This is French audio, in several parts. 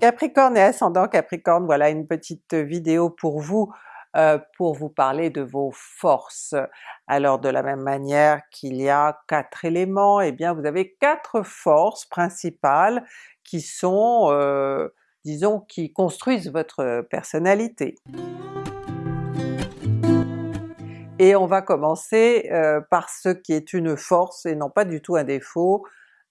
Capricorne et ascendant Capricorne, voilà une petite vidéo pour vous, euh, pour vous parler de vos forces. Alors de la même manière qu'il y a quatre éléments, eh bien vous avez quatre forces principales qui sont, euh, disons, qui construisent votre personnalité. Et on va commencer euh, par ce qui est une force et non pas du tout un défaut,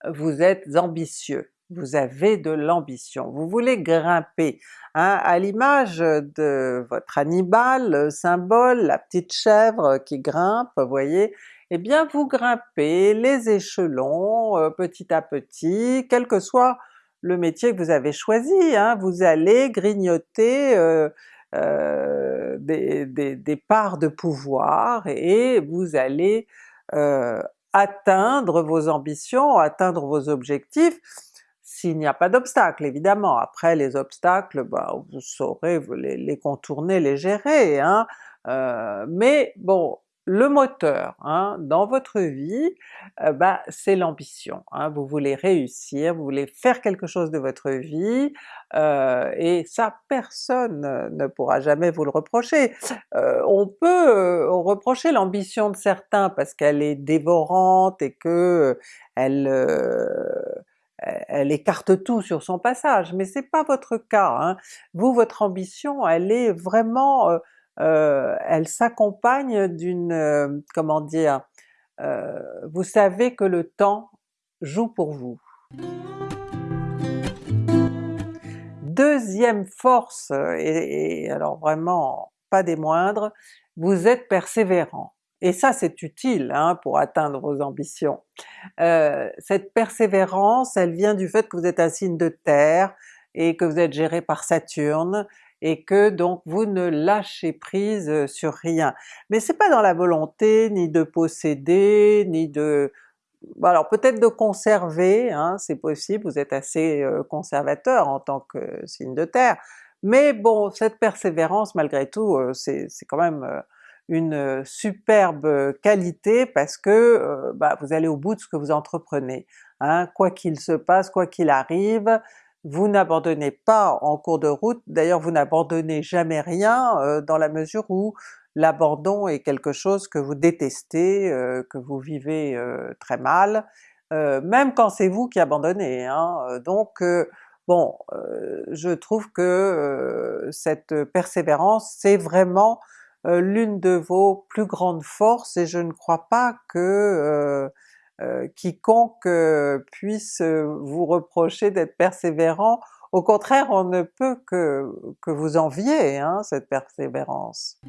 vous êtes ambitieux vous avez de l'ambition, vous voulez grimper, hein, à l'image de votre Hannibal, symbole, la petite chèvre qui grimpe, vous voyez, eh bien vous grimpez les échelons euh, petit à petit, quel que soit le métier que vous avez choisi, hein, vous allez grignoter euh, euh, des, des, parts de pouvoir et vous allez atteindre vos ambitions, atteindre vos objectifs, s'il n'y a pas d'obstacle évidemment. Après les obstacles, bah, vous saurez les, contourner, les gérer, hein. Euh, mais bon, le moteur hein, dans votre vie, euh, bah, c'est l'ambition. Hein. Vous voulez réussir, vous voulez faire quelque chose de votre vie, euh, et ça personne ne pourra jamais vous le reprocher. on peut reprocher l'ambition de certains parce qu'elle est dévorante et que elle elle écarte tout sur son passage, mais c'est pas votre cas. Hein. Vous, votre ambition, elle est vraiment, euh, euh, elle s'accompagne d'une, euh, comment dire, vous savez que le temps joue pour vous. Deuxième force, et alors vraiment pas des moindres, vous êtes persévérant. Et ça c'est utile hein, pour atteindre vos ambitions. Euh, cette persévérance, elle vient du fait que vous êtes un signe de terre et que vous êtes géré par Saturne, et que donc vous ne lâchez prise sur rien. Mais c'est pas dans la volonté ni de posséder, ni de... alors peut-être de conserver, hein, c'est possible, vous êtes assez euh, conservateur en tant que signe de terre, mais bon, cette persévérance malgré tout, euh, c'est quand même une superbe qualité parce que bah, vous allez au bout de ce que vous entreprenez. Hein. Quoi qu'il se passe, quoi qu'il arrive, vous n'abandonnez pas en cours de route, d'ailleurs vous n'abandonnez jamais rien dans la mesure où l'abandon est quelque chose que vous détestez, que vous vivez très mal, même quand c'est vous qui abandonnez. Hein. Donc bon, je trouve que cette persévérance c'est vraiment l'une de vos plus grandes forces et je ne crois pas que euh, euh, quiconque puisse vous reprocher d'être persévérant, au contraire on ne peut que, que vous envier hein, cette persévérance.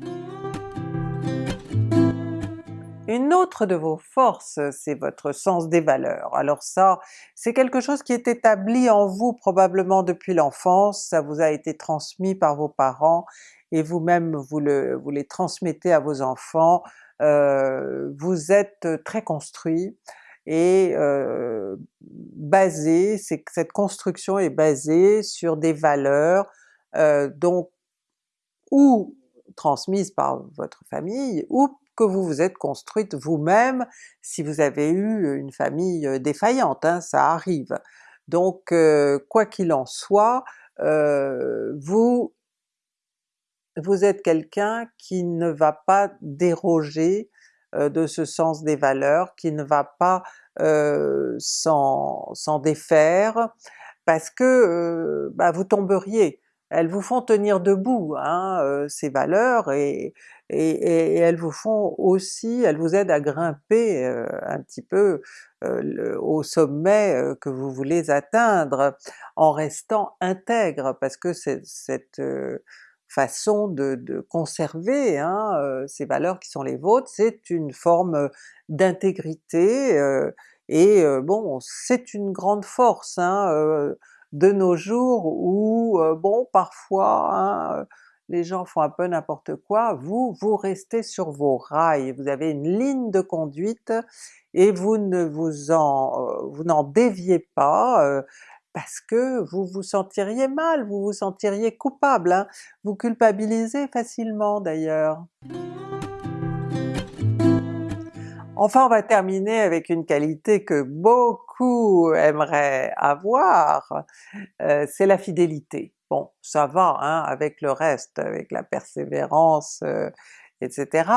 Une autre de vos forces, c'est votre sens des valeurs. Alors ça, c'est quelque chose qui est établi en vous probablement depuis l'enfance, ça vous a été transmis par vos parents, et vous-même vous, vous les transmettez à vos enfants, euh, vous êtes très construit et euh, basé, cette construction est basée sur des valeurs euh, donc ou transmises par votre famille, ou que vous vous êtes construite vous-même si vous avez eu une famille défaillante, hein, ça arrive. Donc quoi qu'il en soit, vous vous êtes quelqu'un qui ne va pas déroger de ce sens des valeurs, qui ne va pas s'en défaire, parce que bah, vous tomberiez. Elles vous font tenir debout hein, ces valeurs et, et, elles vous font aussi, elles vous aident à grimper un petit peu au sommet que vous voulez atteindre en restant intègre, parce que cette façon de, conserver hein, euh, ces valeurs qui sont les vôtres, c'est une forme euh, d'intégrité, euh, et bon, c'est une grande force hein, de nos jours où bon parfois hein, les gens font un peu n'importe quoi, vous, vous restez sur vos rails, vous avez une ligne de conduite et vous ne vous vous n'en déviez pas, parce que vous vous sentiriez mal, vous vous sentiriez coupable, hein. vous culpabilisez facilement d'ailleurs. Enfin on va terminer avec une qualité que beaucoup aimeraient avoir, euh, c'est la fidélité. Bon ça va hein, avec le reste, avec la persévérance, euh, etc.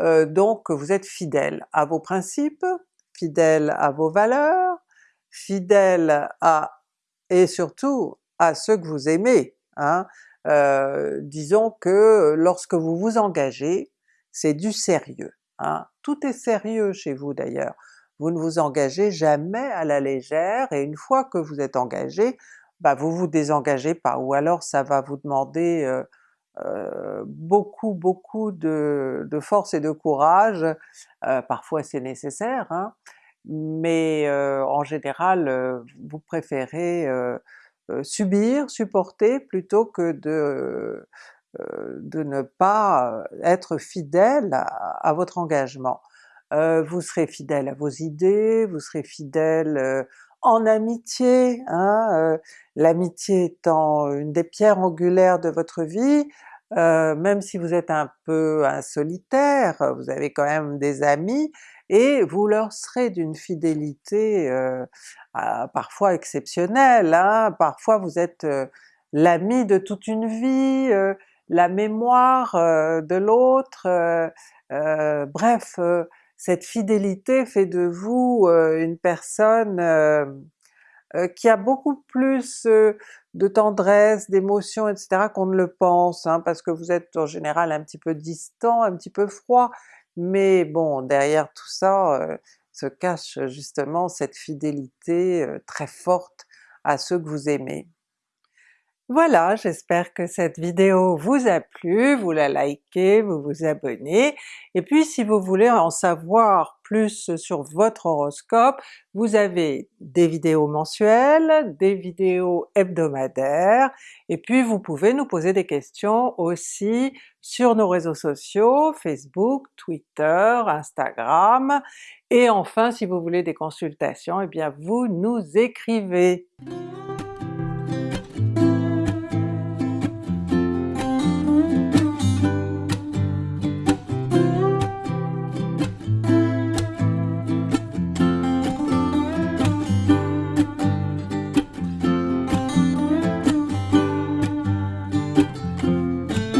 Euh, donc vous êtes fidèle à vos principes, fidèle à vos valeurs, fidèle à et surtout à ceux que vous aimez. Hein. disons que lorsque vous vous engagez, c'est du sérieux. Hein. Tout est sérieux chez vous d'ailleurs. Vous ne vous engagez jamais à la légère et une fois que vous êtes engagé, bah vous vous désengagez pas, ou alors ça va vous demander euh, euh, beaucoup beaucoup de, force et de courage, euh, parfois c'est nécessaire, hein, mais en général vous préférez subir, supporter plutôt que de de ne pas être fidèle à, votre engagement. Euh, vous serez fidèle à vos idées, vous serez fidèle euh, en amitié, hein, l'amitié étant une des pierres angulaires de votre vie, même si vous êtes un peu un solitaire, vous avez quand même des amis, et vous leur serez d'une fidélité parfois exceptionnelle, hein. parfois vous êtes l'ami de toute une vie, la mémoire euh, de l'autre, euh, euh, bref, cette fidélité fait de vous une personne qui a beaucoup plus de tendresse, d'émotion, etc. qu'on ne le pense, hein, parce que vous êtes en général un petit peu distant, un petit peu froid, mais bon, derrière tout ça se cache justement cette fidélité très forte à ceux que vous aimez. Voilà, j'espère que cette vidéo vous a plu, vous la likez, vous vous abonnez, et puis si vous voulez en savoir plus sur votre horoscope, vous avez des vidéos mensuelles, des vidéos hebdomadaires, et puis vous pouvez nous poser des questions aussi sur nos réseaux sociaux, Facebook, Twitter, Instagram, et enfin si vous voulez des consultations, eh bien vous nous écrivez!